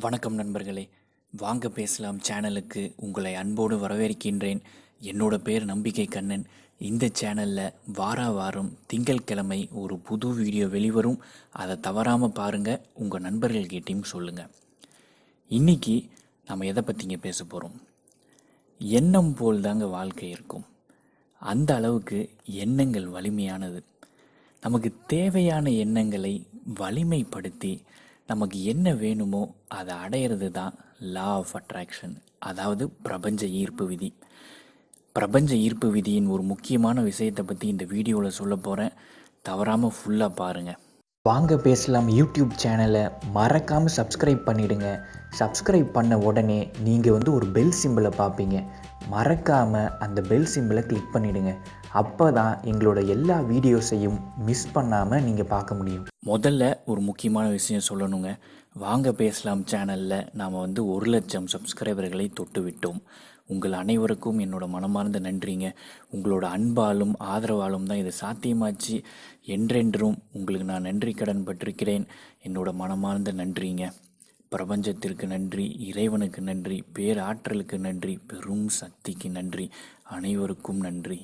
வணக்கம் நண்பர்களே. வாங்க பேசலாம் சேனலுக்கு. உங்களை அன்போடு வரவேற்கின்றேன். என்னோட பேர் நம்பிக்கை கண்ணன். இந்த சேனலில் வார வாரம் திங்கட்கிழமை ஒரு புது வீடியோ வெளிவரும். அதை தவறாமல் பாருங்கள் உங்கள் நண்பர்கள்கிட்டையும் சொல்லுங்கள் இன்னைக்கு நம்ம எதை பற்றிங்க பேச போகிறோம் எண்ணம் போல் தாங்க வாழ்க்கை இருக்கும். அந்த அளவுக்கு எண்ணங்கள் வலிமையானது. நமக்கு தேவையான எண்ணங்களை வலிமைப்படுத்தி நமக்கு என்ன வேணுமோ அதை அடையிறது தான் லா ஆஃப் அட்ராக்ஷன் அதாவது பிரபஞ்ச ஈர்ப்பு விதி. பிரபஞ்ச ஈர்ப்பு விதியின் ஒரு முக்கியமான விஷயத்தை பற்றி இந்த வீடியோவில் சொல்ல போகிறேன் தவறாமல் ஃபுல்லாக பாருங்கள் வாங்க பேசலாம் யூடியூப் சேனலை. மறக்காமல் சப்ஸ்கிரைப் பண்ணிவிடுங்க சப்ஸ்கிரைப் பண்ண உடனே நீங்கள் வந்து ஒரு பெல் சிம்பிளை பார்ப்பீங்க. மறக்காமல் அந்த பெல் சிம்பிளை கிளிக் பண்ணிவிடுங்க அப்போ தான் எங்களோட எல்லா வீடியோஸையும் மிஸ் பண்ணாமல் நீங்கள் பார்க்க முடியும். முதல்ல ஒரு முக்கியமான விஷயம் சொல்லணுங்க. வாங்க பேசலாம் சேனலில் நாம் வந்து ஒரு லட்சம் சப்ஸ்கிரைபர்களை தொட்டு விட்டோம் உங்கள் அனைவருக்கும் என்னோட மனமார்ந்த நன்றிங்க. உங்களோட அன்பாலும் ஆதரவாலும் தான் இது சாத்தியமாச்சு. என்றென்றும் உங்களுக்கு நான் நன்றி கடன் பட்டிருக்கிறேன். என்னோட மனமார்ந்த நன்றிங்க. பிரபஞ்சத்திற்கு நன்றி இறைவனுக்கு நன்றி பேராற்றலுக்கு நன்றி பெரும் சக்திக்கு நன்றி. அனைவருக்கும் நன்றி.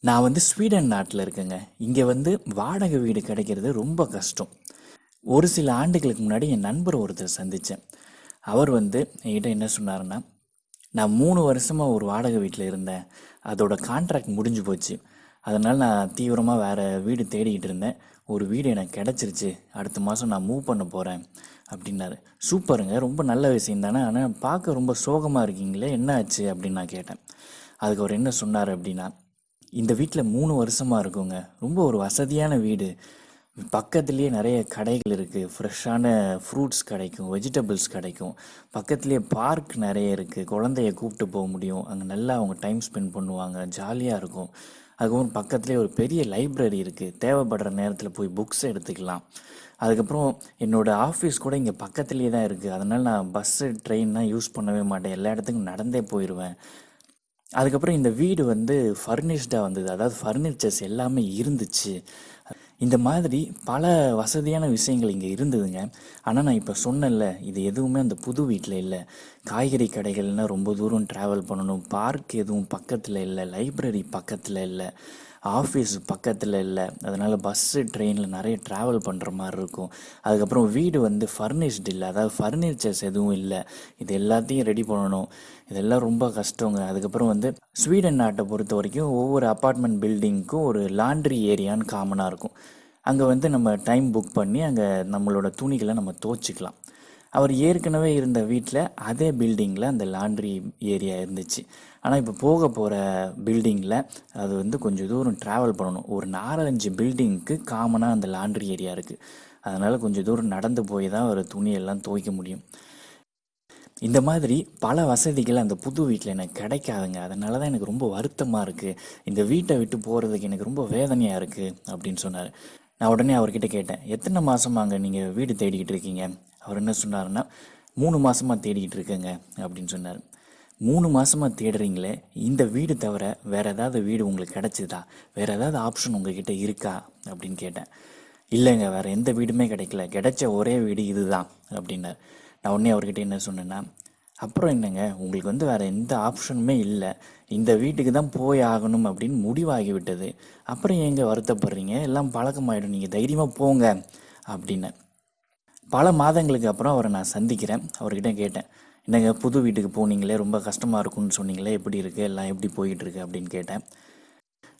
நான் வந்து ஸ்வீடன் நாட்டில் இருக்கேங்க. இங்கே வந்து வாடகை வீடு கிடைக்கிறது ரொம்ப கஷ்டம். ஒரு சில ஆண்டுகளுக்கு முன்னாடி என் நண்பர் ஒருத்தர் சந்தித்தேன் அவர் வந்து என்கிட்ட என்ன சொன்னாருன்னா நான் மூணு வருஷமாக ஒரு வாடகை வீட்டில் இருந்தேன். அதோட கான்ட்ராக்ட் முடிஞ்சு போச்சு. அதனால் நான் தீவிரமாக வேறு வீடு தேடிக்கிட்டு இருந்தேன். ஒரு வீடு எனக்கு கிடச்சிருச்சு. அடுத்த மாதம் நான் மூவ் பண்ண போகிறேன் அப்படின்னாரு. சூப்பருங்க. ரொம்ப நல்ல விஷயம் தானே. ஆனால் பார்க்க ரொம்ப சோகமாக இருக்கீங்களே. என்ன ஆச்சு? அப்படின்னு நான் கேட்டேன். அதுக்கு அவர் என்ன சொன்னார் அப்படின்னா இந்த வீட்டில் மூணு வருஷமாக இருக்குங்க. ரொம்ப ஒரு வசதியான வீடு. பக்கத்துலேயே நிறைய கடைகள் இருக்குது ஃப்ரெஷ்ஷான ஃப்ரூட்ஸ் கிடைக்கும் வெஜிடபிள்ஸ் கிடைக்கும். பக்கத்துலேயே பார்க் நிறைய இருக்குது குழந்தைய கூப்பிட்டு போக முடியும். அங்கே நல்லா அவங்க டைம் ஸ்பெண்ட் பண்ணுவாங்க. ஜாலியாக இருக்கும். அதுக்கப்புறம் பக்கத்துலேயே ஒரு பெரிய லைப்ரரி இருக்குது தேவைப்படுற நேரத்தில் போய் புக்ஸ் எடுத்துக்கலாம். அதுக்கப்புறம் என்னோடய ஆஃபீஸ் கூட இங்கே பக்கத்துலேயே தான் இருக்குது அதனால் நான் பஸ்ஸு ட்ரெயின்லாம் யூஸ் பண்ணவே மாட்டேன். எல்லா இடத்துக்கும் நடந்தே போயிடுவேன் அதுக்கப்புறம் இந்த வீடு வந்து ஃபர்னிஷ்டாக வந்தது. அதாவது ஃபர்னிச்சர்ஸ் எல்லாமே இருந்துச்சு. இந்த மாதிரி பல வசதியான விஷயங்கள் இங்கே இருந்ததுங்க. ஆனால் நான் இப்போ சொன்னேன்ல இது எதுவுமே அந்த புது வீட்டில் இல்லை. காய்கறி கடைகள்னால் ரொம்ப தூரம் ட்ராவல் பண்ணணும். பார்க் எதுவும் பக்கத்தில் இல்லை. லைப்ரரி பக்கத்தில் இல்லை. ஆஃபீஸ் பக்கத்தில் இல்லை. அதனால் பஸ்ஸு ட்ரெயினில் நிறைய ட்ராவல் பண்ணுற மாதிரி இருக்கும். அதுக்கப்புறம் வீடு வந்து ஃபர்னிஷ்டு இல்லை. அதாவது ஃபர்னிச்சர்ஸ் எதுவும் இல்லை. இது எல்லாத்தையும் ரெடி பண்ணணும். இதெல்லாம் ரொம்ப கஷ்டங்க. அதுக்கப்புறம் வந்து ஸ்வீடன் நாட்டை பொறுத்த வரைக்கும் ஒவ்வொரு அப்பார்ட்மெண்ட் பில்டிங்க்கும் ஒரு லாண்ட்ரி ஏரியான்னு காமனாக இருக்கும். அங்கே வந்து நம்ம டைம் புக் பண்ணி அங்கே நம்மளோட துணிகளை நம்ம துவச்சிக்கலாம். அவர் ஏற்கனவே இருந்த வீட்டில் அதே பில்டிங்கில் அந்த லாண்ட்ரி ஏரியா இருந்துச்சு. ஆனால் இப்போ போக போகிற பில்டிங்கில் அது வந்து கொஞ்சம் தூரம் ட்ராவல் பண்ணணும். ஒரு நாலஞ்சு பில்டிங்க்கு காமனாக அந்த லாண்ட்ரி ஏரியா இருக்குது அதனால் கொஞ்சம் தூரம் நடந்து போய் தான் ஒரு துணியெல்லாம் துவைக்க முடியும். இந்த மாதிரி பல வசதிகள் அந்த புது வீட்டில் எனக்கு கிடைக்காதுங்க. அதனால தான் எனக்கு ரொம்ப வருத்தமாக இருக்குது இந்த வீட்டை விட்டு போகிறதுக்கு எனக்கு ரொம்ப வேதனையாக இருக்குது அப்படின்னு சொன்னார். நான் உடனே அவர்கிட்ட கேட்டேன் எத்தனை மாதமாங்க நீங்கள் வீடு தேடிக்கிட்டு இருக்கீங்க? அவர் என்ன சொன்னார்னா மூணு மாதமாக தேடிக்கிட்டு இருக்கேங்க அப்படின்னு சொன்னார். மூணு மாதமாக தேடுறீங்களே இந்த வீடு தவிர வேறு ஏதாவது வீடு உங்களுக்கு கிடச்சிதா? வேறு ஏதாவது ஆப்ஷன் உங்ககிட்ட இருக்கா? அப்படின்னு கேட்டேன். இல்லைங்க வேறு எந்த வீடுமே கிடைக்கல. கிடைச்ச ஒரே வீடு இதுதான் அப்படின்னார். நான் உடனே அவர்கிட்ட என்ன சொன்னேன்னா அப்புறம் என்னங்க உங்களுக்கு வந்து வேறு எந்த ஆப்ஷனுமே இல்லை. இந்த வீட்டுக்கு தான் போய் ஆகணும் அப்படின்னு முடிவாகி விட்டது அப்புறம் ஏங்க வருத்தப்படுறீங்க? எல்லாம் பழக்கமாயிடும். நீங்கள் தைரியமாக போங்க அப்படின்னு பல மாதங்களுக்கு அப்புறம் அவரை நான் சந்திக்கிறேன். அவர்கிட்ட கேட்டேன் என்னங்க புது வீட்டுக்கு போனீங்களே ரொம்ப கஷ்டமாக இருக்கும்னு சொன்னீங்களே எப்படி இருக்குது எல்லாம் எப்படி போயிட்டுருக்கு அப்படின்னு கேட்டேன்.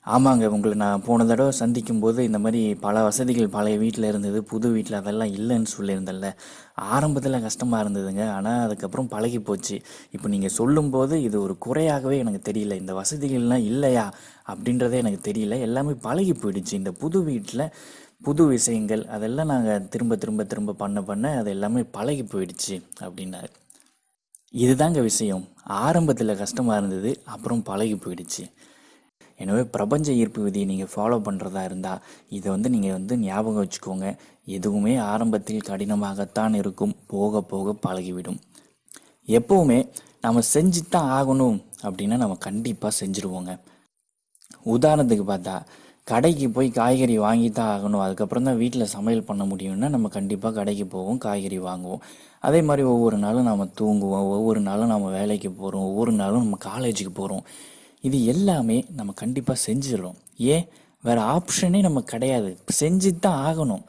ஆமாங்க உங்களை நான் போன தடவை சந்திக்கும் போது இந்த மாதிரி பல வசதிகள் பழைய வீட்டில் இருந்தது புது வீட்டில் அதெல்லாம் இல்லைன்னு சொல்லியிருந்தேன்ல. ஆரம்பத்தில் கஷ்டமாக இருந்ததுங்க. ஆனால் அதுக்கப்புறம் பழகி போச்சு. இப்போ நீங்கள் சொல்லும்போது இது ஒரு குறையாகவே எனக்கு தெரியல. இந்த வசதிகள்லாம் இல்லையா? அப்படின்றதே எனக்கு தெரியல. எல்லாமே பழகி போயிடுச்சு. இந்த புது வீட்டில் புது விஷயங்கள் அதெல்லாம் நாங்கள் திரும்ப திரும்ப திரும்ப பண்ண பண்ண அது எல்லாமே பழகி போயிடுச்சு அப்படின்னாரு. இதுதாங்க விஷயம். ஆரம்பத்தில் கஷ்டமாக இருந்தது அப்புறம் பழகி போயிடுச்சு. எனவே பிரபஞ்ச ஈர்ப்பு விதியை நீங்கள் ஃபாலோ பண்ணுறதா இருந்தால் இதை வந்து நீங்கள் வந்து ஞாபகம் வச்சுக்கோங்க. எதுவுமே ஆரம்பத்தில் கடினமாகத்தான் இருக்கும் போக போக பழகிவிடும். எப்போவுமே நம்ம செஞ்சு தான் ஆகணும் அப்படின்னா நம்ம கண்டிப்பாக செஞ்சுருவோங்க. உதாரணத்துக்கு பார்த்தா கடைக்கு போய் காய்கறி வாங்கி தான் ஆகணும். அதுக்கப்புறம் தான் வீட்டில் சமையல் பண்ண முடியும்னா நம்ம கண்டிப்பாக கடைக்கு போவோம் காய்கறி வாங்குவோம். அதே மாதிரி ஒவ்வொரு நாளும் நம்ம தூங்குவோம் ஒவ்வொரு நாளும் நம்ம வேலைக்கு போகிறோம் ஒவ்வொரு நாளும் நம்ம காலேஜுக்கு போகிறோம் இது எல்லாமே நம்ம கண்டிப்பாக செஞ்சிடறோம். ஏன்? வேறு ஆப்ஷனே நம்ம கிடையாது. செஞ்சு தான் ஆகணும்.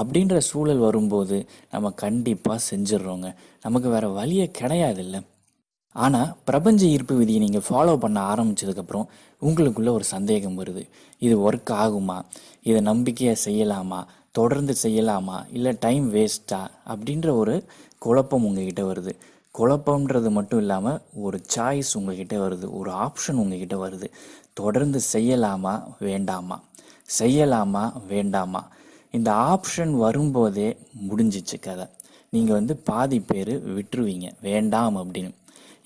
அப்படின்ற சூழல் வரும்போது நம்ம கண்டிப்பாக செஞ்சிடுறோங்க. நமக்கு வேறு வழியே கிடையாதுல்ல. ஆனால் பிரபஞ்ச ஈர்ப்பு விதியை நீங்கள் ஃபாலோ பண்ண ஆரம்பிச்சதுக்கப்புறம் உங்களுக்குள்ள ஒரு சந்தேகம் வருது. இது ஒர்க் ஆகுமா? இதை நம்பிக்கையாக செய்யலாமா? தொடர்ந்து செய்யலாமா? இல்லை டைம் வேஸ்ட்டா அப்படின்ற ஒரு குழப்பம் உங்ககிட்ட வருது. குழப்பம்ன்றது மட்டும் இல்லாமல் ஒரு சாய்ஸ் உங்ககிட்ட வருது. ஒரு ஆப்ஷன் உங்ககிட்ட வருது. தொடர்ந்து செய்யலாமா? வேண்டாமா? செய்யலாமா? வேண்டாமா? இந்த ஆப்ஷன் வரும்போதே முடிஞ்சிச்சு கதை. நீங்கள் வந்து பாதி பேர் விட்டுருவீங்க. வேண்டாம் அப்படின்னு.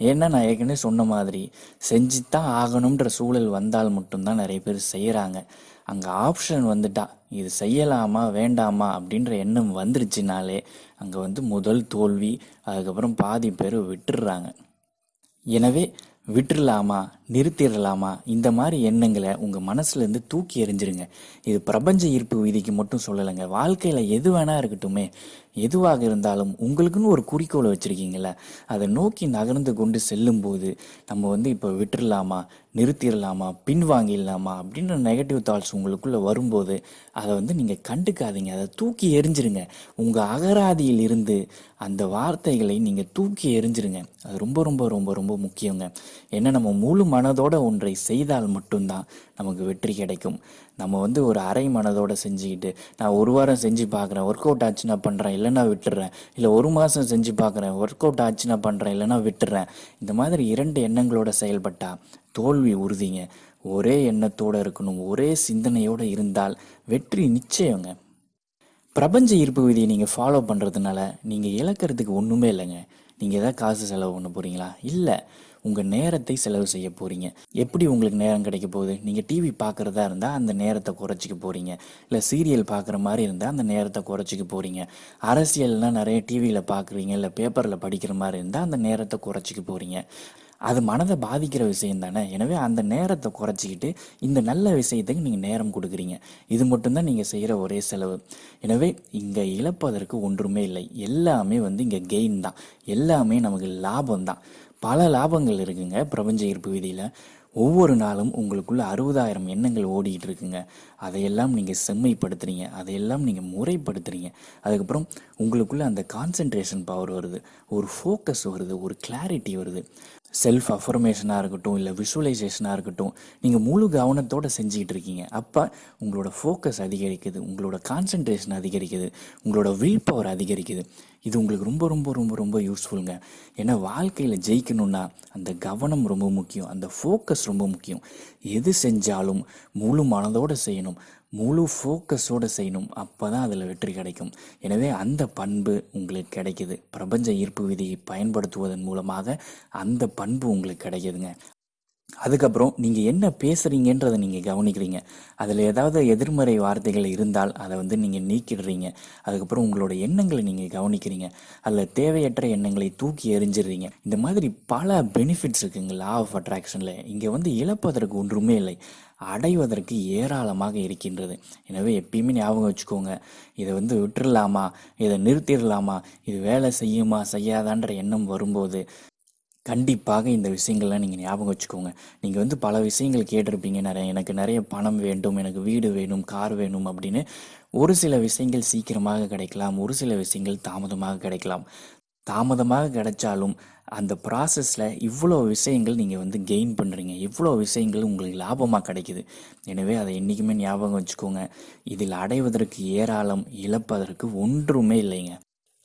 ஏன்னா நான் ஏற்கனவே சொன்ன மாதிரி செஞ்சுத்தான் ஆகணுன்ற சூழல் வந்தால் மட்டும்தான் நிறைய பேர் செய்கிறாங்க அங்கே ஆப்ஷன் வந்துட்டா இது செய்யலாமா வேண்டாமா அப்படின்ற எண்ணம் வந்துருச்சுனாலே அங்கே வந்து முதல் தோல்வி அதுக்கப்புறம் பாதி பேர் விட்டுடுறாங்க. எனவே விட்டுறலாமா நிறுத்திடலாமா? இந்த மாதிரி எண்ணங்களை உங்கள் மனசுலேருந்து தூக்கி எறிஞ்சிருங்க. இது பிரபஞ்ச ஈர்ப்பு விதிக்கு மட்டும் சொல்லலைங்க. வாழ்க்கையில் எது வேணா இருக்கட்டுமே. எதுவாக இருந்தாலும் உங்களுக்குன்னு ஒரு குறிக்கோளை வச்சுருக்கீங்கள அதை நோக்கி நகர்ந்து கொண்டு செல்லும்போது நம்ம வந்து இப்போ விட்டுறலாமா நிறுத்திடலாமா பின்வாங்கிடலாமா அப்படின்ற நெகட்டிவ் தாட்ஸ் உங்களுக்குள்ளே வரும்போது அதை வந்து நீங்கள் கண்டுக்காதீங்க. அதை தூக்கி எறிஞ்சிருங்க. உங்கள் அகராதியில் இருந்து அந்த வார்த்தைகளை நீங்கள் தூக்கி எறிஞ்சிருங்க. அது ரொம்ப ரொம்ப ரொம்ப ரொம்ப முக்கியங்க. ஏன்னா நம்ம முழு மனதோட ஒன்றை செய்தால் மட்டும்தான் நமக்கு வெற்றி கிடைக்கும். நம்ம வந்து ஒரு அரை மனதோட செஞ்சுக்கிட்டு நான் ஒரு வாரம் செஞ்சு பார்க்குறேன் ஒர்க் அவுட் ஆச்சுன்னா பண்ணுறேன் இல்லைன்னா விட்டுறேன் இல்லை ஒரு மாதம் செஞ்சு பார்க்குறேன் ஒர்க் அவுட் ஆச்சுன்னா பண்ணுறேன் இல்லைன்னா விட்டுறேன். இந்த மாதிரி இரண்டு எண்ணங்களோட செயல்பட்டால் தோல்வி உறுதிங்க. ஒரே எண்ணத்தோடு இருக்கணும் ஒரே சிந்தனையோடு இருந்தால் வெற்றி நிச்சயங்க. பிரபஞ்ச ஈர்ப்பு விதியை நீங்கள் ஃபாலோ பண்ணுறதுனால நீங்கள் இழக்கிறதுக்கு ஒன்றுமே இல்லைங்க. நீங்கள் எதாவது காசு செலவு பண்ண போகிறீங்களா இல்லை. உங்கள் நேரத்தை செலவு செய்ய போகிறீங்க எப்படி உங்களுக்கு நேரம் கிடைக்க போகுது? நீங்கள் டிவி பார்க்குறதா இருந்தால் அந்த நேரத்தை குறைச்சிக்க போகிறீங்க இல்லை சீரியல் பார்க்குற மாதிரி இருந்தால் அந்த நேரத்தை குறைச்சிக்க போகிறீங்க அரசியல்னால் நிறைய டிவியில் பார்க்குறீங்க இல்லை பேப்பரில் படிக்கிற மாதிரி இருந்தால் அந்த நேரத்தை குறைச்சிக்க போகிறீங்க அது மனதை பாதிக்கிற விஷயம் தானே? எனவே அந்த நேரத்தை குறைச்சிக்கிட்டு இந்த நல்ல விஷயத்துக்கு நீங்கள் நேரம் கொடுக்குறீங்க. இது மட்டும்தான் நீங்கள் செய்கிற ஒரே செலவு. எனவே இங்கே இழப்பதற்கு ஒன்றுமே இல்லை. எல்லாமே வந்து இங்கே கெயின் தான். எல்லாமே நமக்கு லாபம் தான். பல லாபங்கள் இருக்குங்க பிரபஞ்ச ஈர்ப்பு விதியில். ஒவ்வொரு நாளும் உங்களுக்குள்ள அறுபதாயிரம் எண்ணங்கள் ஓடிக்கிட்டு இருக்குங்க. அதையெல்லாம் நீங்கள் செம்மைப்படுத்துறீங்க அதையெல்லாம் நீங்கள் முறைப்படுத்துகிறீங்க அதுக்கப்புறம் உங்களுக்குள்ளே அந்த கான்சென்ட்ரேஷன் பவர் வருது ஒரு ஃபோக்கஸ் வருது ஒரு கிளாரிட்டி வருது. செல்ஃப் அஃபர்மேஷனாக இருக்கட்டும் இல்லை விஷுவலைசேஷனாக இருக்கட்டும் நீங்கள் முழு கவனத்தோடு செஞ்சுக்கிட்டு இருக்கீங்க. அப்போ உங்களோட ஃபோக்கஸ் அதிகரிக்குது உங்களோட கான்சென்ட்ரேஷன் அதிகரிக்குது உங்களோட வில் பவர் அதிகரிக்குது. இது உங்களுக்கு ரொம்ப ரொம்ப ரொம்ப ரொம்ப யூஸ்ஃபுல்லுங்க ஏன்னா வாழ்க்கையில் ஜெயிக்கணும்னா அந்த கவனம் ரொம்ப முக்கியம் அந்த ஃபோக்கஸ் ரொம்ப முக்கியம். எது செஞ்சாலும் முழு மனதோடு செய்யணும். முழு ஃபோக்கஸோடு செய்யணும். அப்போ தான் அதில் வெற்றி கிடைக்கும். எனவே அந்த பண்பு உங்களுக்கு கிடைக்குது. பிரபஞ்ச ஈர்ப்பு விதியை பயன்படுத்துவதன் மூலமாக அந்த பண்பு உங்களுக்கு கிடைக்குதுங்க. அதுக்கப்புறம் நீங்கள் என்ன பேசுகிறீங்கன்றதை நீங்கள் கவனிக்கிறீங்க. அதில் ஏதாவது எதிர்மறை வார்த்தைகள் இருந்தால் அதை வந்து நீங்கள் நீக்கிடுறீங்க. அதுக்கப்புறம் உங்களோட எண்ணங்களை நீங்கள் கவனிக்கிறீங்க. அதில் தேவையற்ற எண்ணங்களை தூக்கி எறிஞ்சிடுறீங்க. இந்த மாதிரி பல பெனிஃபிட்ஸ் இருக்குங்க. லா ஆஃப் அட்ராக்ஷனில் இங்கே வந்து இழப்பதற்கு ஒன்றுமே இல்லை. அடைவதற்கு ஏராளமாக இருக்கின்றது. எனவே எப்பயுமே ஞாபகம் வச்சுக்கோங்க இதை வந்து விட்டுடலாமா இதை நிறுத்திடலாமா? இது வேலை செய்யுமா? செய்யாதான்ற எண்ணம் வரும்போது கண்டிப்பாக இந்த விஷயங்கள்லாம் நீங்கள் ஞாபகம் வச்சுக்கோங்க. நீங்கள் வந்து பல விஷயங்கள் கேட்டிருப்பீங்க. நிறைய எனக்கு நிறைய பணம் வேண்டும் எனக்கு வீடு வேணும் கார் வேணும் அப்படின்னு ஒரு சில விஷயங்கள் சீக்கிரமாக கிடைக்கலாம். ஒரு சில விஷயங்கள் தாமதமாக கிடைக்கலாம். தாமதமாக கிடைச்சாலும் அந்த ப்ராசஸில் இவ்வளோ விஷயங்கள் நீங்கள் வந்து கெயின் பண்ணுறீங்க இவ்வளோ விஷயங்கள் உங்களுக்கு லாபமாக கிடைக்குது. எனவே அதை என்றைக்குமே ஞாபகம் வச்சுக்கோங்க. இதில் அடைவதற்கு ஏராளம் இழப்பதற்கு ஒன்றுமே இல்லைங்க.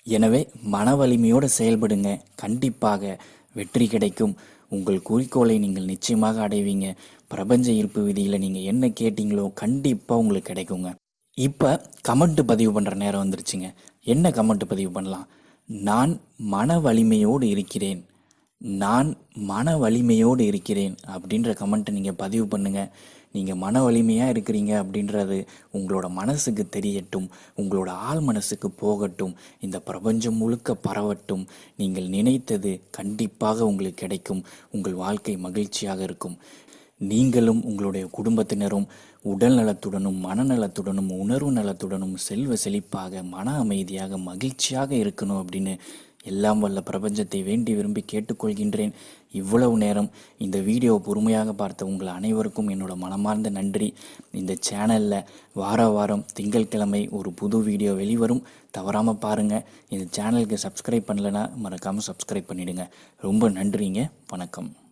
எனவே மன வலிமையோடு செயல்படுங்க. கண்டிப்பாக வெற்றி கிடைக்கும். உங்கள் குறிக்கோளை நீங்கள் நிச்சயமாக அடைவீங்க. பிரபஞ்ச ஈர்ப்பு விதியில் நீங்கள் என்ன கேட்டீங்களோ கண்டிப்பாக உங்களுக்கு கிடைக்குங்க. இப்போ கமெண்ட் பதிவு பண்ணுற நேரம் வந்துருச்சுங்க. என்ன கமெண்ட் பதிவு பண்ணலாம்? நான் மன வலிமையோடு இருக்கிறேன். நான் மன வலிமையோடு இருக்கிறேன் அப்படின்ற கமெண்ட்டை நீங்கள் பதிவு பண்ணுங்கள் நீங்கள் மன வலிமையாக இருக்கிறீங்க அப்படின்றது உங்களோட மனசுக்கு தெரியட்டும். உங்களோட ஆள் மனசுக்கு போகட்டும். இந்த பிரபஞ்சம் முழுக்க பரவட்டும். நீங்கள் நினைத்தது கண்டிப்பாக உங்களுக்கு கிடைக்கும். உங்கள் வாழ்க்கை மகிழ்ச்சியாக இருக்கும். நீங்களும் உங்களுடைய குடும்பத்தினரும் உடல் நலத்துடனும் மனநலத்துடனும் உணர்வு நலத்துடனும் செல்வ செழிப்பாக மன அமைதியாக மகிழ்ச்சியாக இருக்கணும் அப்படின்னு எல்லாம் வல்ல பிரபஞ்சத்தை வேண்டி விரும்பி கேட்டுக்கொள்கின்றேன். இவ்வளவு நேரம் இந்த வீடியோ பொறுமையாக பார்த்த உங்கள் அனைவருக்கும் என்னோட மனமார்ந்த நன்றி. இந்த சேனலில் வார வாரம் திங்கட்கிழமை ஒரு புது வீடியோ வெளிவரும். தவறாமல் பாருங்கள் இந்த சேனலுக்கு சப்ஸ்கிரைப் பண்ணலைன்னா மறக்காமல் சப்ஸ்கிரைப் பண்ணிடுங்க. ரொம்ப நன்றிங்க. வணக்கம்.